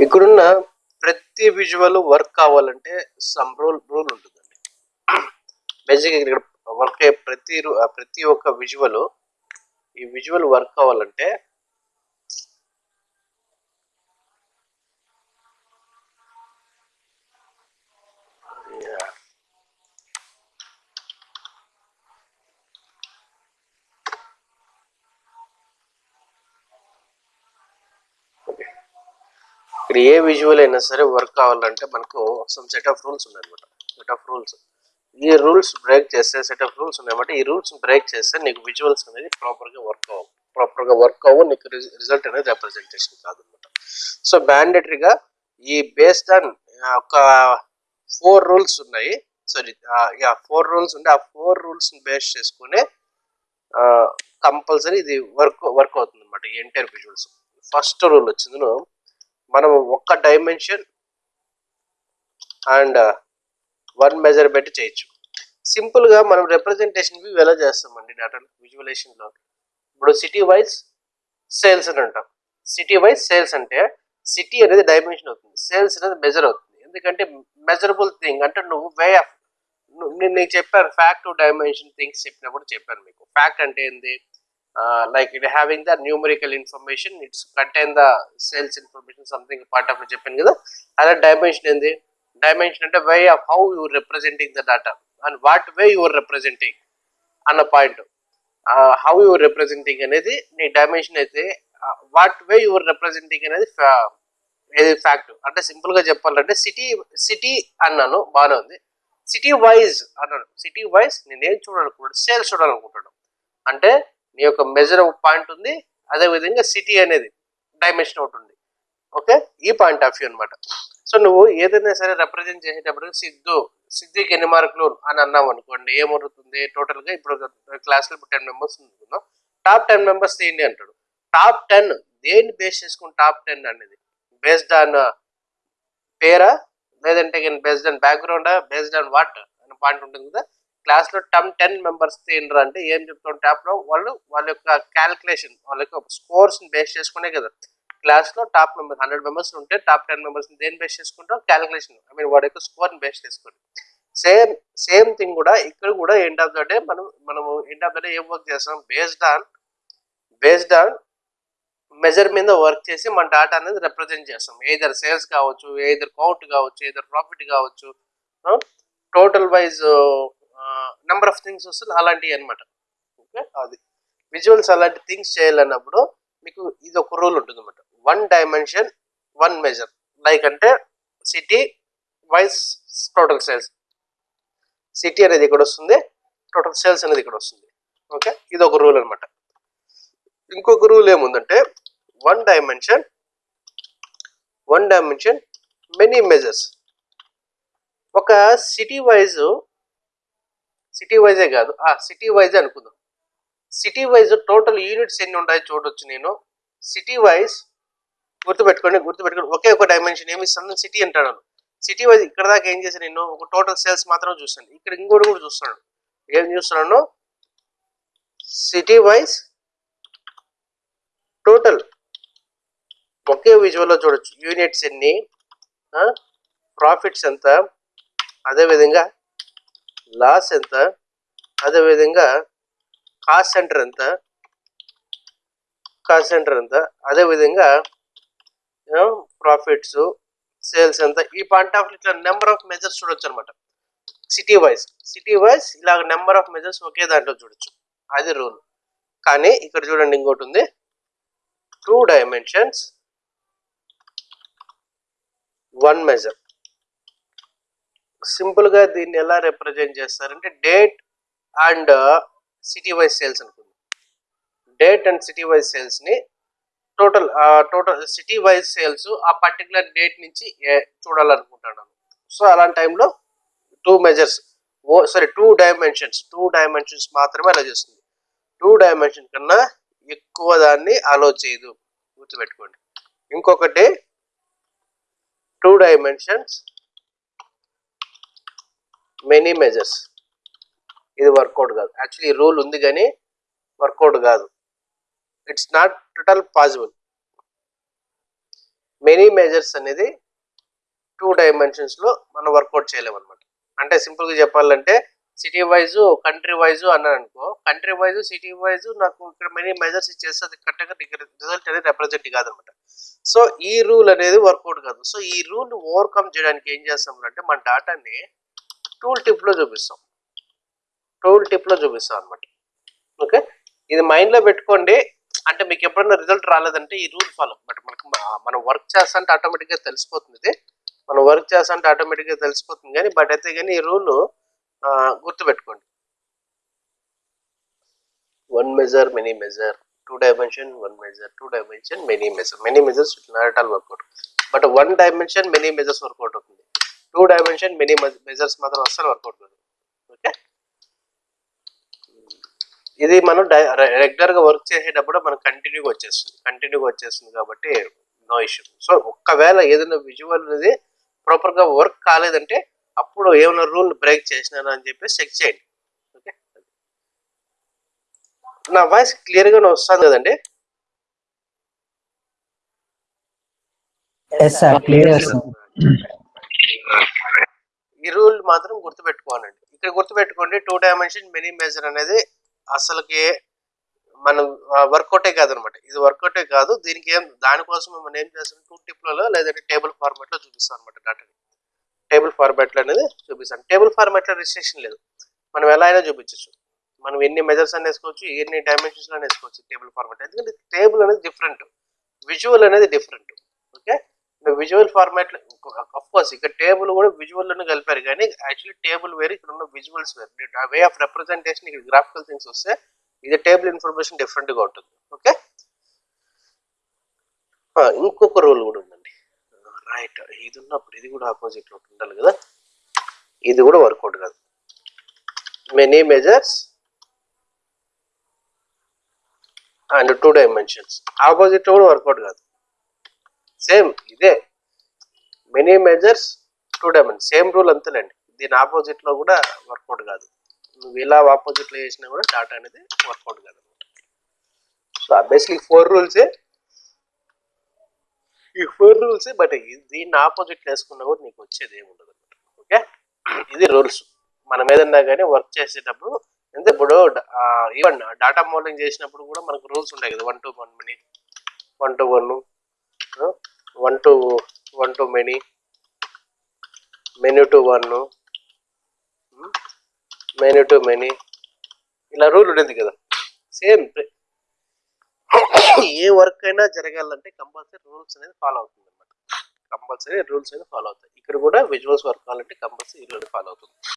ఇక్కడున్న ప్రతి visual work కావాలంటే సమ్ రూల్ రూల్ ఉంటుందండి. బేసిక్గా ఇక్కడ వర్క్ అయ్యే ప్రతి ప్రతి ఒక్క విజువల్ ఈ విజువల్ వర్క్ కావాలంటే ఇక్కడ ఏ విజువల్ అయినా సరే వర్క్ కావాలంటే మనకు సమ్ సెట్ ఆఫ్ రూల్స్ ఉన్నాయన్నమాట సెట్ ఆఫ్ రూల్స్ ఈ రూల్స్ బ్రేక్ చేస్తే సెట్ ఆఫ్ రూల్స్ ఉన్నాయన్నమాట ఈ రూల్స్ బ్రేక్ చేస్తే నీకు విజువల్స్ అనేది ప్రాపర్గా వర్క్ అవ్వవు ప్రాపర్గా వర్క్ అవ్వు నీకు రిజల్ట్ అనేది రిప్రజెంటేషన్ కాదనమాట సో మ్యాండేటరీగా ఈ బేస్డ్ ఆన్ ఒక ఫోర్ రూల్స్ ఉన్నాయి. సారీ యా ఫోర్ రూల్స్ ఉంటే ఆ ఫోర్ రూల్స్ని బేస్ చేసుకునే కంపల్సరీ ఇది వర్క్ వర్క్ అవుతుంది అనమాట ఈ ఎంటైర్ విజువల్స్ ఫస్ట్ రూల్ వచ్చింది. మనం ఒక్క డైమెన్షన్ అండ్ వన్ మెజర్ చేయొచ్చు. సింపుల్గా మనం రిప్రజెంటేషన్ వ్యూ ఎలా చేస్తామండి డేటా విజువలేషన్లో ఇప్పుడు సిటీ వైజ్ సేల్స్ అని అంటాం. సిటీ వైజ్ సేల్స్ అంటే సిటీ అనేది డైమెన్షన్ అవుతుంది. సేల్స్ అనేది మెజర్ అవుతుంది. ఎందుకంటే మెజరబుల్ థింగ్ అంటే నువ్వు వే ఆఫ్ నేను నీకు చెప్పాను ఫ్యాక్ట్ డైమెన్షన్ థింగ్స్ చెప్పినప్పుడు చెప్పాను మీకు. ఫ్యాక్ట్ అంటే ఏంది? Like it having the numerical information it's contain the sales information something part of చెప్పాను కదా. అలా డైమెన్షన్ ఏంది? డైమెన్షన్ అంటే way of how you representing the data and what way you're representing అన్న పాయింట్ హౌ యువర్ రిప్రజెంటింగ్ అనేది నీ dimension అయితే what way your representing అనేది uh, ఏది ఫ్యాక్ట్ అంటే సింపుల్గా చెప్పాలంటే సిటీ సిటీ అన్నాను బాగానే ఉంది. సిటీ వైజ్ అన్నాను. సిటీ వైజ్ నేను ఏం చూడాలనుకుంటాను సేల్స్ చూడాలనుకుంటాను అంటే నీ యొక్క మెజర్ పాయింట్ ఉంది. అదే విధంగా సిటీ అనేది డైమెన్షన్ ఒకటి ఉంది. ఓకే ఈ పాయింట్ ఆఫ్ వ్యూ అనమాట సో నువ్వు ఏదైనా సరే రిప్రజెంట్ చేసేటప్పుడు సిద్ధు సిద్ధికి ఎన్ని మార్కులు అని అన్నాం అనుకోండి. ఏమవుతుంది టోటల్గా ఇప్పుడు క్లాస్లో ఇప్పుడు టెన్ మెంబర్స్ అనుకుందాం. టాప్ టెన్ మెంబర్స్ ఏంటి అంటాడు? టాప్ టెన్ దేన్ని బేస్ చేసుకుని టాప్ టెన్ అనేది? బేస్డ్ ఆన్ uh, పేరా? లేదంటే బేస్డ్ ఆన్ బ్యాక్గ్రౌండా బేస్డ్ ఆన్ వాట్ అనే పాయింట్ ఉంటుంది కదా. క్లాస్లో టమ్ టెన్ మెంబర్స్ తీయండి అంటే ఏం చెప్తాం టాప్లో వాళ్ళు వాళ్ళ యొక్క క్యాల్కులేషన్ వాళ్ళ యొక్క స్కోర్స్ బేస్ చేసుకునే కదా. క్లాస్లో టాప్ మెంబర్స్ హండ్రెడ్ మెంబర్స్ ఉంటే టాప్ టెన్ మెంబర్స్ దేని బేస్ చేసుకుంటాం క్యాలిక్యులేషన్ ఐ మీన్ వాడి యొక్క స్కోర్ బేస్ చేసుకొని. సేమ్ సేమ్ థింగ్ కూడా ఇక్కడ కూడా ఎండ్ ఆఫ్ ద డే మనం మనము ఎండ్ ఆఫ్ ద డే ఏం వర్క్ చేస్తాం? Based on based on measure మీద వర్క్ చేసి మన డాటా అనేది రిప్రజెంట్ చేస్తాం. ఏదర్ సేల్స్ కావచ్చు ఏదర్ కౌంట్ కావచ్చు ఏదర్ ప్రాఫిట్ కావచ్చు total wise number of things వస్తుంది అలాంటివి అనమాట ఓకే? అది. విజువల్స్ అలాంటి థింగ్స్ చేయాలన్నప్పుడు మీకు ఇది ఒక రూల్ ఉంటుంది అనమాట one dimension one measure like అంటే city wise total sales city అనేది ఇక్కడ వస్తుంది టోటల్ సేల్స్ అనేది ఇక్కడ వస్తుంది. ఓకే? ఇది ఒక రూల్ అనమాట ఇంకొక రూల్ ఏముందంటే one dimension one dimension many measures ఒక సిటీ వైజ్ సిటీ వైజే కాదు. ఆ సిటీ వైజే అనుకుందాం. సిటీ వైజ్ టోటల్ యూనిట్స్ ఎన్ని ఉంటాయో చూడొచ్చు నేను. సిటీ వైజ్ గుర్తుపెట్టుకోండి గుర్తుపెట్టుకోండి. ఒకే ఒక డైమెన్షన్ ఏమి ఇస్తాను సిటీ అంటాను సిటీ వైజ్ ఇక్కడ దాకా ఏం చేశాను నేను? ఒక టోటల్ సేల్స్ మాత్రం చూస్తాను ఇక్కడ ఇంకోటి కూడా చూస్తున్నాను. ఏం చూస్తున్నాను? సిటీ వైజ్ టోటల్ ఒకే విజువల్లో చూడొచ్చు. యూనిట్స్ ఎన్ని? ప్రాఫిట్స్ ఎంత? అదేవిధంగా లాస్ ఎంత? అదేవిధంగా కాస్ట్ సెంటర్ ఎంత? కాస్ట్ సెంటర్ ఎంత? అదేవిధంగా ప్రాఫిట్స్ సేల్స్ ఎంత? ఈ పాయింట్ ఆఫ్ ఇట్లా నెంబర్ ఆఫ్ మెజర్స్ చూడొచ్చు అనమాట సిటీ వైజ్. సిటీ వైజ్ ఇలాగ నెంబర్ ఆఫ్ మెజర్స్ ఒకే దాంట్లో చూడొచ్చు. అది రూల్. కానీ ఇక్కడ చూడండి ఇంకోటి ఉంది. Two dimensions one measure. సింపుల్గా దీన్ని ఎలా రిప్రజెంట్ చేస్తారంటే date and city wise sales అనుకుందాం. Date and city wise సేల్స్ని total total city wise sales ఆ పర్టికులర్ డేట్ నుంచి చూడాలనుకుంటున్నాను. సో అలాంటి టైంలో two measures oh sorry two dimensions two dimensions మాత్రమే అలా చేస్తుంది. టూ డైమెన్షన్ కన్నా ఎక్కువ దాన్ని అలో చేయదు. గుర్తుపెట్టుకోండి. ఇంకొకటి టూ డైమెన్షన్స్ మెనీ మెజర్స్ ఇది వర్కౌట్ కాదు. యాక్చువల్లీ రూల్ ఉంది కానీ వర్కౌట్ కాదు. It's not total possible many measures అనేది టూ డైమెన్షన్స్లో మనం వర్కౌట్ చేయలేము అనమాట అంటే సింపుల్గా చెప్పాలంటే సిటీ వైజ్ కంట్రీ వైజ్ అన్నాను అనుకో కంట్రీ వైజ్ సిటీ వైజ్ నాకు ఇక్కడ మెనీ మెజర్స్ ఇచ్చేస్తే అది కరెక్ట్గా రిజల్ట్ అనేది రిప్రజెంట్ కాదనమాట సో ఈ రూల్ అనేది వర్కౌట్ కాదు. సో ఈ రూల్ ఓవర్కమ్ చేయడానికి ఏం చేస్తాం అంటే మన డాటాని టూల్ టిప్లో చూపిస్తాం. టూల్ టిప్లో చూపిస్తాం అనమాట ఓకే ఇది మైండ్లో పెట్టుకోండి. అంటే మీకు ఎప్పుడైనా రిజల్ట్ రాలేదంటే ఈ రూల్ ఫాలో బట్ మనకు మనం వర్క్ చేస్తుంటే ఆటోమేటిక్గా తెలిసిపోతుంది ఇది. మనం వర్క్ చేస్తుంటే ఆటోమేటిక్గా తెలిసిపోతుంది కానీ బట్ అయితే కానీ ఈ రూల్ గుర్తుపెట్టుకోండి. One measure many measure two dimension one measure two dimension many measure many measures not all work out but one dimension many measures work out అవుతుంది టూ డైమెన్షన్ మెనీ మెజర్స్ మాత్రం అస్సలు work out కాదు. Okay? ఇది మనం రెగ్యులర్గా work చేసేటప్పుడు మనకు కంటిన్యూగా వచ్చేస్తుంది. కంటిన్యూగా వచ్చేస్తుంది కాబట్టి నో ఇష్యూ. సో ఒక్కవేళ ఏదైనా విజువల్ అనేది ప్రాపర్గా వర్క్ కాలేదంటే అప్పుడు ఏమైనా రూల్ బ్రేక్ చేసినాను అని చెప్పేసి చెక్ చేయండి. ఓకే? నా వాయిస్ క్లియర్ గానే వస్తుంది కదండి? ఎస్ సార్ క్లియర్ ఈ రూల్ మాత్రం గుర్తుపెట్టుకోవాలండి. ఇక్కడ గుర్తుపెట్టుకోండి టూ డైమెన్షన్ మినీ మెజర్ అనేది అసలుకి మనం వర్కౌటే కాదనమాట. ఇది వర్కౌటే కాదు దీనికి ఏం దానికోసం మనం ఏం చేస్తాం? టూ టిప్లలో లేదంటే టేబుల్ ఫార్మాట్లో చూపిస్తాం అనమాట డాటాని టేబుల్ ఫార్మాట్లో అనేది చూపిస్తాను టేబుల్ ఫార్మాట్లో రిజిస్ట్రేషన్ లేదు. మనం ఎలా అయినా చూపించవచ్చు మనం ఎన్ని మెజర్స్ అని వేసుకోవచ్చు ఎన్ని డైమెన్షన్స్ అని వేసుకోవచ్చు టేబుల్ ఫార్మాట్ ఎందుకంటే టేబుల్ అనేది డిఫరెంట్ విజువల్ అనేది different okay visual format of course ఇక్కడ టేబుల్ కూడా విజువల్లోనే కలిపారు కానీ యాక్చువల్లీ టేబుల్ వేరు ఇక్కడ ఉన్న విజువల్స్ వేరు. వే ఆఫ్ రిప్రజెంటేషన్ ఇక్కడ గ్రాఫికల్ థింగ్స్ వస్తే ఇది టేబుల్ ఇన్ఫర్మేషన్ డిఫరెంట్గా ఉంటుంది. ఓకే ఇంకొక రూల్ కూడా ఉందండి. రైట్ ఇది ఉన్నప్పుడు ఇది కూడా ఆపోజిట్లో ఉండాలి కదా. ఇది కూడా వర్కౌట్ కాదు. Many measures and two dimensions opposite కూడా వర్కౌట్ కాదు. సేమ్ ఇదే. Many measures two dimension same rule అంతేలేండి. దీని ఆపోజిట్లో కూడా వర్కౌట్ కాదు. నువ్వు ఇలా ఆపోజిట్లో చేసినా కూడా డాటా అనేది వర్కౌట్ కాదు. అనమాట సో బేసిక్లీ ఫోర్ రూల్సే ఈ ఫోర్ రూల్స్ బట్ దీన్ని ఆపోజిట్ వేసుకున్నా కూడా నీకు వచ్చేది ఏముండదు అనమాట ఓకే ఇది రూల్స్ మనం ఏదన్నా కానీ వర్క్ చేసేటప్పుడు అంటే ఇప్పుడు ఈవెన్ డాటా మోడలింగ్ చేసినప్పుడు కూడా మనకు రూల్స్ ఉంటాయి కదా. One to one many one to one one to one to many. Many to one. Many to many. ఇలా రూల్ ఉండేది కదా. సేమ్ ఏ వర్క్ అయినా జరగాలంటే కంపల్సరీ రూల్స్ అనేది ఫాలో అవుతుంది అనమాట కంపల్సరీ రూల్స్ అనేది ఫాలో అవుతాయి. ఇక్కడ కూడా విజువల్స్ వర్క్ కావాలంటే కంపల్సరీ రూల్ ఫాలో అవుతుంది.